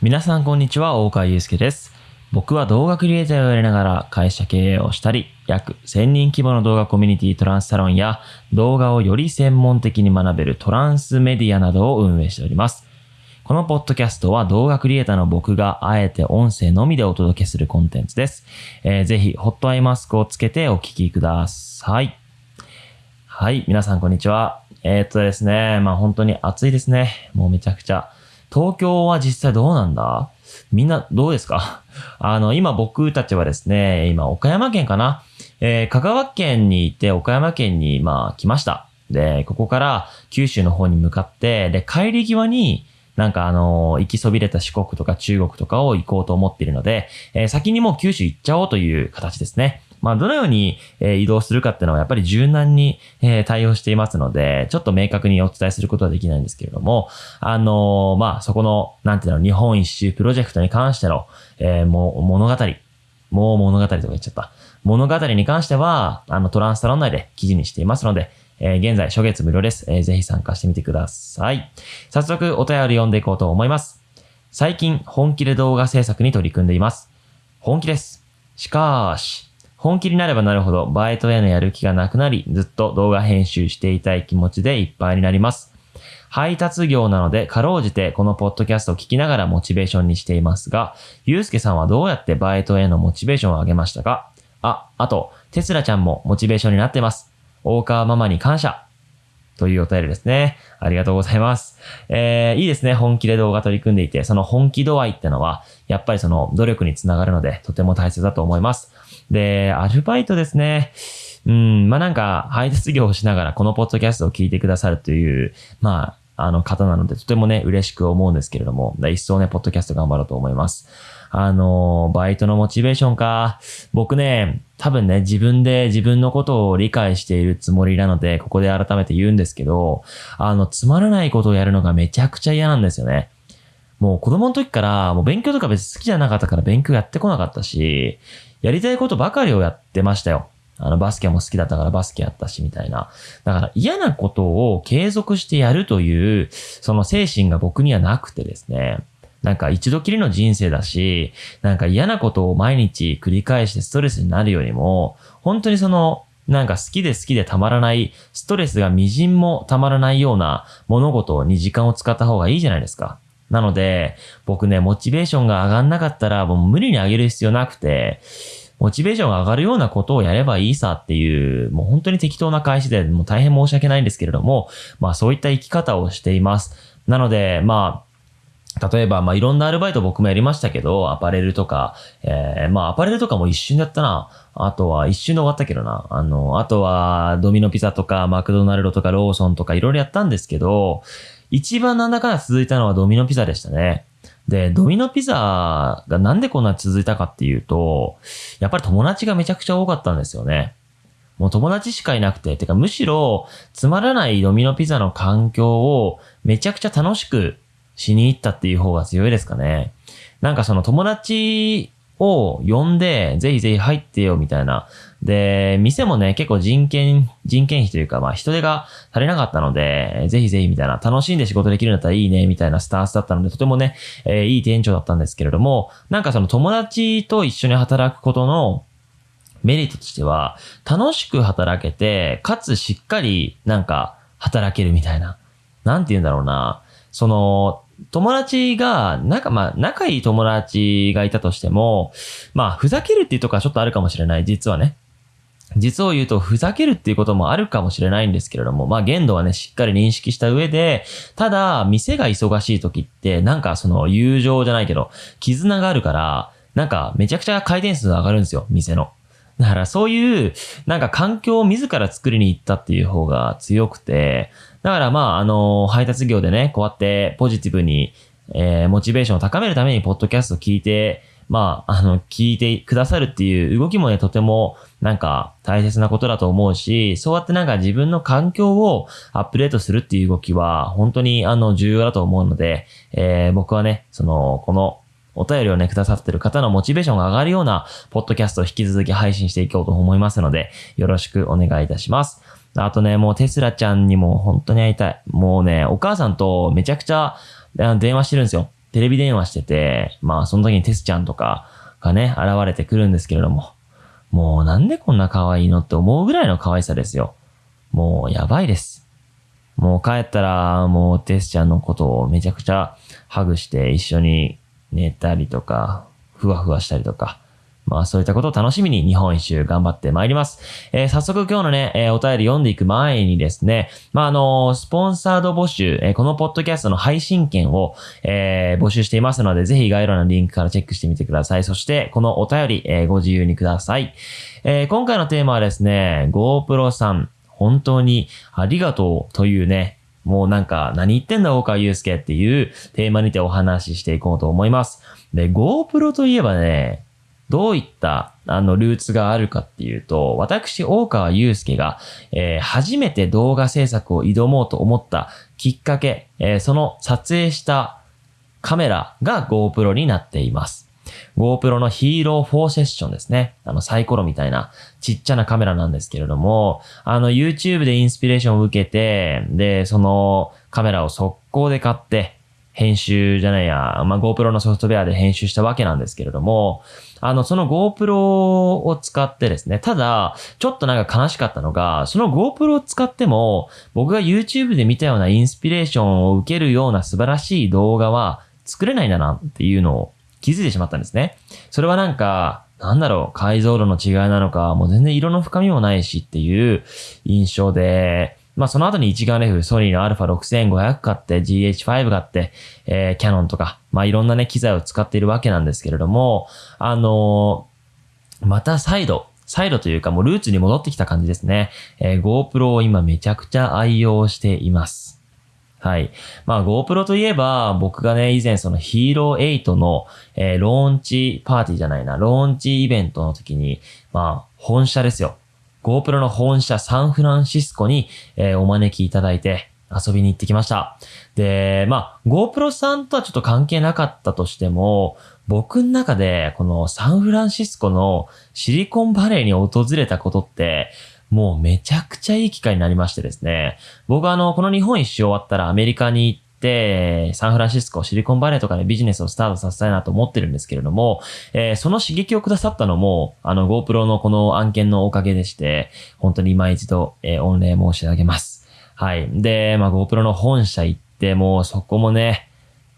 皆さんこんにちは、大川祐介です。僕は動画クリエイターをやりながら会社経営をしたり、約1000人規模の動画コミュニティトランスサロンや動画をより専門的に学べるトランスメディアなどを運営しております。このポッドキャストは動画クリエイターの僕があえて音声のみでお届けするコンテンツです。えーぜひ、ホットアイマスクをつけてお聞きください。はい、皆さんこんにちは。えーっとですね、まあ本当に暑いですね。もうめちゃくちゃ。東京は実際どうなんだ？みんなどうですか？あの、今僕たちはですね、今岡山県かな？えー香川県にいて岡山県にまあ来ました。で、ここから九州の方に向かって、で、帰り際に、なんかあのー行きそびれた四国とか中国とかを行こうと思っているので、えー先にもう九州行っちゃおうという形ですね。まあ、どのように、えー移動するかっていうのはやっぱり柔軟に、えー対応していますので、ちょっと明確にお伝えすることはできないんですけれども、あのまあ、そこの、なんていうの、日本一周プロジェクトに関しての、えーもう物語、もう物語とか言っちゃった。物語に関しては、あの、トランスサロン内で記事にしていますので、えー現在初月無料です。えーぜひ参加してみてください。早速、お便り読んでいこうと思います。最近、本気で動画制作に取り組んでいます。本気です。しかーし、本気になればなるほど、バイトへのやる気がなくなり、ずっと動画編集していたい気持ちでいっぱいになります。配達業なので、かろうじてこのポッドキャストを聞きながらモチベーションにしていますが、ゆうすけさんはどうやってバイトへのモチベーションを上げましたか？あ、あと、テスラちゃんもモチベーションになってます。大川ママに感謝。というお便りですね。ありがとうございます。えー、いいですね。本気で動画取り組んでいて、その本気度合いってのは、やっぱりその努力につながるので、とても大切だと思います。で、アルバイトですね。うん、まあ、なんか、配達業をしながらこのポッドキャストを聞いてくださるという、まあ、あの方なので、とてもね、嬉しく思うんですけれども、一層ね、ポッドキャスト頑張ろうと思います。あの、バイトのモチベーションか。僕ね、多分ね、自分で自分のことを理解しているつもりなので、ここで改めて言うんですけど、あの、つまらないことをやるのがめちゃくちゃ嫌なんですよね。もう子供の時から、もう勉強とか別に好きじゃなかったから勉強やってこなかったし、やりたいことばかりをやってましたよ。あの、バスケも好きだったからバスケやったし、みたいな。だから嫌なことを継続してやるという、その精神が僕にはなくてですね。なんか一度きりの人生だし、なんか嫌なことを毎日繰り返してストレスになるよりも、本当にその、なんか好きで好きでたまらない、ストレスが微塵もたまらないような物事に時間を使った方がいいじゃないですか。なので、僕ね、モチベーションが上がんなかったら、もう無理に上げる必要なくて、モチベーションが上がるようなことをやればいいさっていう、もう本当に適当な返しで、もう大変申し訳ないんですけれども、まあそういった生き方をしています。なので、まあ、例えば、まあ、いろんなアルバイト僕もやりましたけど、アパレルとか、えー、まあ、アパレルとかも一瞬だったな。あとは、一瞬で終わったけどな。あの、あとは、ドミノピザとか、マクドナルドとか、ローソンとか、いろいろやったんですけど、一番なんだかんだ続いたのはドミノピザでしたね。で、ドミノピザがなんでこんな続いたかっていうと、やっぱり友達がめちゃくちゃ多かったんですよね。もう友達しかいなくて、てかむしろつまらないドミノピザの環境をめちゃくちゃ楽しくしに行ったっていう方が強いですかね。なんかその友達を呼んで、ぜひぜひ入ってよみたいな。で、店もね、結構人件、人件費というか、まあ人手が足りなかったので、ぜひぜひみたいな、楽しんで仕事できるんだったらいいね、みたいなスタンスだったので、とてもね、えーいい店長だったんですけれども、なんかその友達と一緒に働くことの、メリットとしては、楽しく働けて、かつしっかりなんか働けるみたいな。なんて言うんだろうな。その、友達が、なんかまあ、仲いい友達がいたとしても、まあ、ふざけるっていうとこはちょっとあるかもしれない、実はね。実を言うと、ふざけるっていうこともあるかもしれないんですけれども、まあ、限度はね、しっかり認識した上で、ただ、店が忙しい時って、なんかその、友情じゃないけど、絆があるから、なんか、めちゃくちゃ回転数上がるんですよ、店の。だからそういう、なんか環境を自ら作りに行ったっていう方が強くて、だからまあ、あの、配達業でね、こうやってポジティブに、えーモチベーションを高めるために、ポッドキャストを聞いて、まあ、あの、聞いてくださるっていう動きもね、とても、なんか、大切なことだと思うし、そうやってなんか自分の環境をアップデートするっていう動きは、本当に、あの、重要だと思うので、えー僕はね、その、この、お便りをね、くださってる方のモチベーションが上がるような、ポッドキャストを引き続き配信していこうと思いますので、よろしくお願いいたします。あとね、もうテスラちゃんにも本当に会いたい。もうね、お母さんとめちゃくちゃ電話してるんですよ。テレビ電話してて、まあその時にテスちゃんとかがね、現れてくるんですけれども、もうなんでこんな可愛いのって思うぐらいの可愛さですよ。もうやばいです。もう帰ったら、もうテスちゃんのことをめちゃくちゃハグして一緒に寝たりとか、ふわふわしたりとか、まあそういったことを楽しみに日本一周頑張ってまいります。えー、早速今日のね、えー、お便り読んでいく前にですね、まああのー、スポンサード募集、え、このポッドキャストの配信権を、え、募集していますので、ぜひ概要欄のリンクからチェックしてみてください。そしてこのお便り、え、ご自由にください。え、今回のテーマはですね、GoPro さん、本当にありがとうというね、もうなんか、何言ってんだ、大川祐介っていうテーマにてお話ししていこうと思います。で、GoPro といえばね、どういった、あの、ルーツがあるかっていうと、私、大川祐介が、えー、初めて動画制作を挑もうと思ったきっかけ、えー、その撮影したカメラが GoPro になっています。GoPro のヒーロー4セッションですね。あのサイコロみたいなちっちゃなカメラなんですけれども、あの YouTube でインスピレーションを受けて、で、そのカメラを速攻で買って、編集じゃないや、まあ、GoPro のソフトウェアで編集したわけなんですけれども、あの、その GoPro を使ってですね、ただ、ちょっとなんか悲しかったのが、その GoPro を使っても、僕が YouTube で見たようなインスピレーションを受けるような素晴らしい動画は作れないんだなっていうのを気づいてしまったんですね。それはなんか、なんだろう、解像度の違いなのか、もう全然色の深みもないしっていう印象で、まあその後に一眼レフ、ソニーの α6500 買って、GH5 買って、えー、キャノンとか、まあいろんなね、機材を使っているわけなんですけれども、あのー、また再度、再度というかもうルーツに戻ってきた感じですね。えー、GoPro を今めちゃくちゃ愛用しています。はい。まあ GoPro といえば、僕がね、以前その Hero 8の、えー、ローンチパーティーじゃないな、ローンチイベントの時に、まあ、本社ですよ。GoPro の本社サンフランシスコに、えー、お招きいただいて遊びに行ってきました。で、まあ、GoPro さんとはちょっと関係なかったとしても、僕の中でこのサンフランシスコのシリコンバレーに訪れたことって、もうめちゃくちゃいい機会になりましてですね。僕はあの、この日本一周終わったらアメリカに行って、サンフランシスコ、シリコンバレーとかでビジネスをスタートさせたいなと思ってるんですけれども、えー、その刺激をくださったのも、あの GoPro のこの案件のおかげでして、本当に今一度、えー、御礼申し上げます。はい。で、まあ GoPro の本社行って、もうそこもね、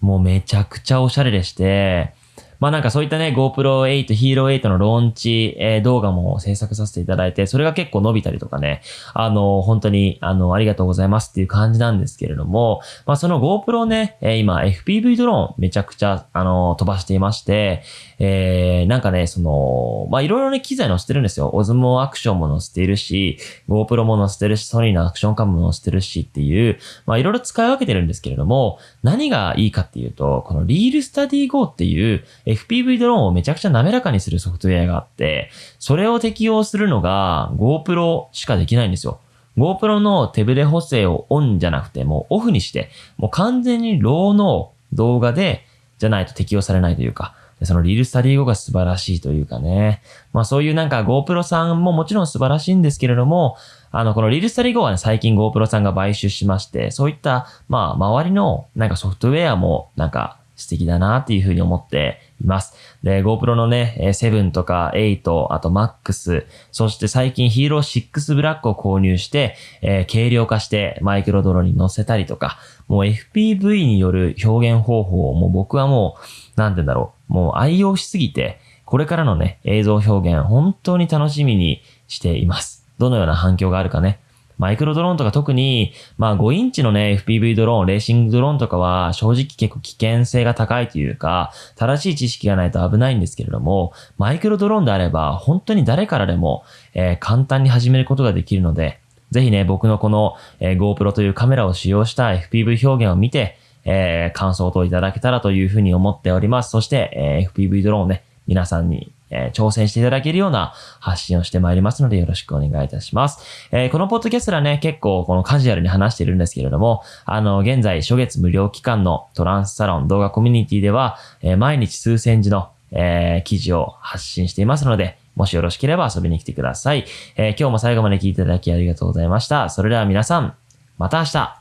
もうめちゃくちゃおしゃれでして、まあなんかそういったね、GoPro 8、Hero 8のローンチ、えー、動画も制作させていただいて、それが結構伸びたりとかね、あの、本当に、あの、ありがとうございますっていう感じなんですけれども、まあその GoPro ね、えー、今 FPV ドローンめちゃくちゃ、あの、飛ばしていまして、えー、なんかね、その、まあいろいろね、機材載せてるんですよ。オズモアクションも載せているし、GoPro も載せてるし、ソニーのアクションカムも載せてるしっていう、まあいろいろ使い分けてるんですけれども、何がいいかっていうと、このリールスタディ Go っていう FPV ドローンをめちゃくちゃ滑らかにするソフトウェアがあって、それを適用するのが GoPro しかできないんですよ。GoPro の手ブレ補正をオンじゃなくてもうオフにして、もう完全にローの動画でじゃないと適用されないというか、その ReelSteady Go が素晴らしいというかね。まあそういうなんか GoPro さんももちろん素晴らしいんですけれども、あの、この ReelSteady Go はね、最近 GoPro さんが買収しまして、そういった、まあ周りのなんかソフトウェアもなんか素敵だなっていうふうに思っています。で、GoPro のね、7とか8、あと MAX、そして最近ヒーロー6ブラックを購入して、えー、軽量化してマイクロドロに乗せたりとか、もう FPV による表現方法をもう僕はもう、なんて言うんだろう、もう愛用しすぎて、これからのね、映像表現本当に楽しみにしています。どのような反響があるかね、マイクロドローンとか特に、まあ5インチのね、FPV ドローン、レーシングドローンとかは正直結構危険性が高いというか、正しい知識がないと危ないんですけれども、マイクロドローンであれば本当に誰からでも、えー、簡単に始めることができるので、ぜひね、僕のこの、えー、GoPro というカメラを使用した FPV 表現を見て、えー、感想等いただけたらというふうに思っております。そして、えー、FPV ドローンね、皆さんにえー、挑戦していただけるような発信をしてまいりますのでよろしくお願いいたします。えー、このポッドキャストはね、結構このカジュアルに話しているんですけれども、あの、現在初月無料期間のトランスサロン動画コミュニティでは、えー、毎日数千字の、え、記事を発信していますので、もしよろしければ遊びに来てください。え、今日も最後まで聞いていただきありがとうございました。それでは皆さん、また明日